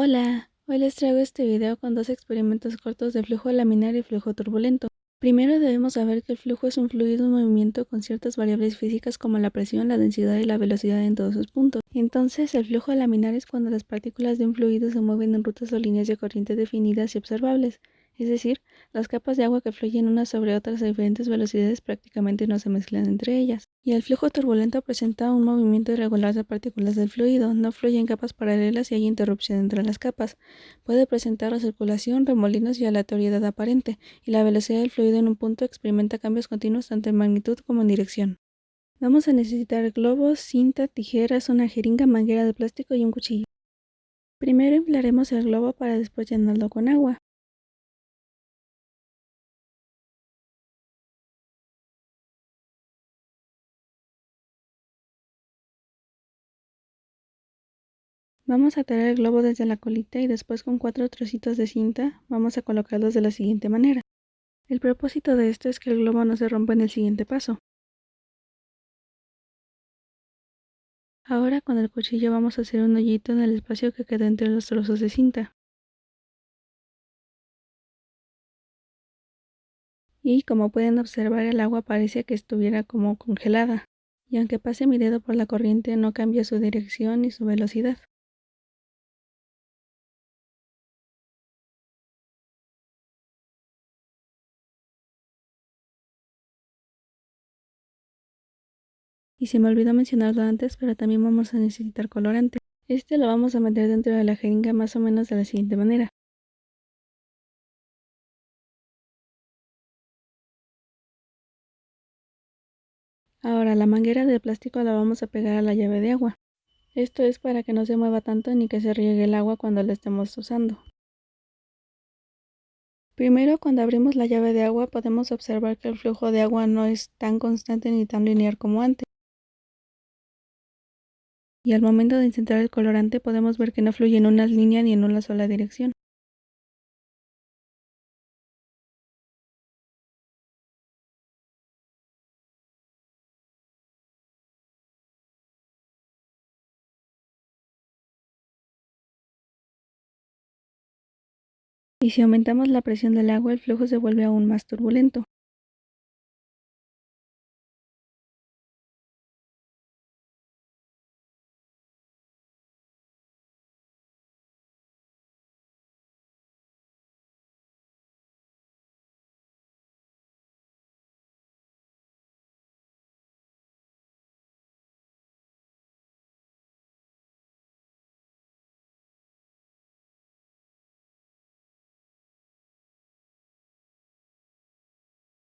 Hola, hoy les traigo este video con dos experimentos cortos de flujo laminar y flujo turbulento. Primero debemos saber que el flujo es un fluido en movimiento con ciertas variables físicas como la presión, la densidad y la velocidad en todos sus puntos. Entonces, el flujo laminar es cuando las partículas de un fluido se mueven en rutas o líneas de corriente definidas y observables, es decir, las capas de agua que fluyen unas sobre otras a diferentes velocidades prácticamente no se mezclan entre ellas. Y el flujo turbulento presenta un movimiento irregular de partículas del fluido, no fluye en capas paralelas y hay interrupción entre las capas. Puede presentar recirculación, remolinos y aleatoriedad aparente, y la velocidad del fluido en un punto experimenta cambios continuos tanto en magnitud como en dirección. Vamos a necesitar globos, cinta, tijeras, una jeringa, manguera de plástico y un cuchillo. Primero inflaremos el globo para después llenarlo con agua. Vamos a tirar el globo desde la colita y después con cuatro trocitos de cinta vamos a colocarlos de la siguiente manera. El propósito de esto es que el globo no se rompa en el siguiente paso. Ahora con el cuchillo vamos a hacer un hoyito en el espacio que queda entre los trozos de cinta. Y como pueden observar el agua parece que estuviera como congelada. Y aunque pase mi dedo por la corriente no cambia su dirección ni su velocidad. Y se me olvidó mencionarlo antes, pero también vamos a necesitar colorante. Este lo vamos a meter dentro de la jeringa más o menos de la siguiente manera. Ahora la manguera de plástico la vamos a pegar a la llave de agua. Esto es para que no se mueva tanto ni que se riegue el agua cuando la estemos usando. Primero cuando abrimos la llave de agua podemos observar que el flujo de agua no es tan constante ni tan lineal como antes y al momento de incentrar el colorante podemos ver que no fluye en una línea ni en una sola dirección. Y si aumentamos la presión del agua, el flujo se vuelve aún más turbulento.